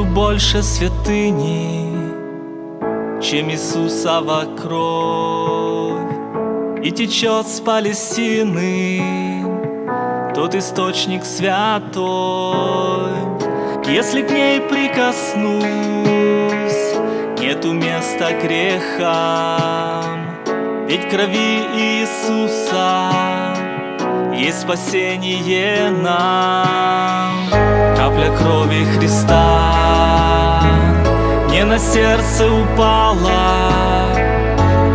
больше святыни, чем Иисусова кровь. И течет с Палестины тот источник святой. Если к ней прикоснусь, нету места грехам, ведь крови Иисуса есть спасение нам. Капля крови Христа мне на сердце упала,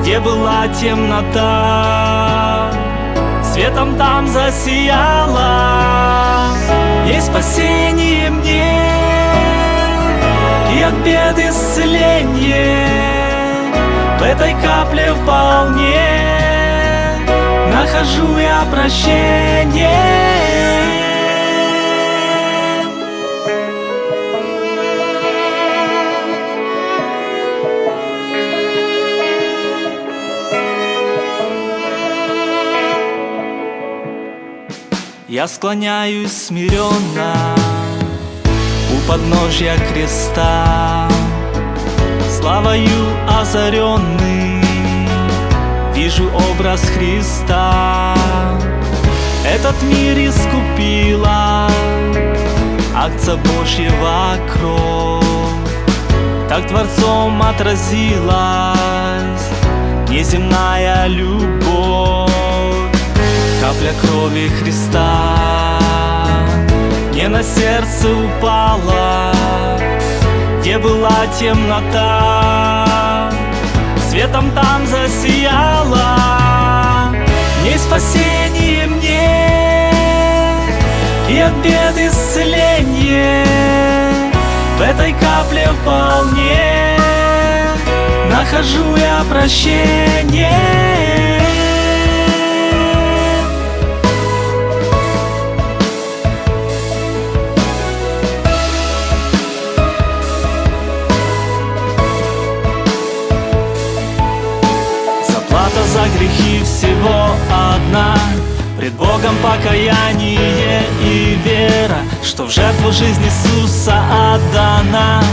где была темнота, светом там засияла. Есть спасение мне и от бед исцеление в этой капле вполне нахожу я прощение. Я склоняюсь смиренно у подножья креста, Славою озаренный вижу образ Христа. Этот мир искупила акция Божьего кровь, Так Творцом отразилась неземная любовь капля крови Христа Мне на сердце упала Где была темнота. Светом там засияла Не спасение мне И от бед исцеление В этой капле вполне Нахожу я прощение грехи всего одна. Пред Богом покаяние и вера Что в жертву жизнь Иисуса отдана.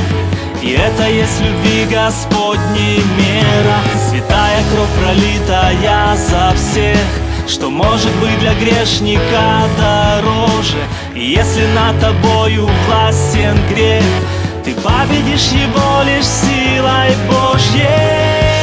И это есть любви Господней мера. Святая кровь пролитая за всех что может быть для грешника дороже. И если над тобою властен грех Ты победишь его лишь силой Божьей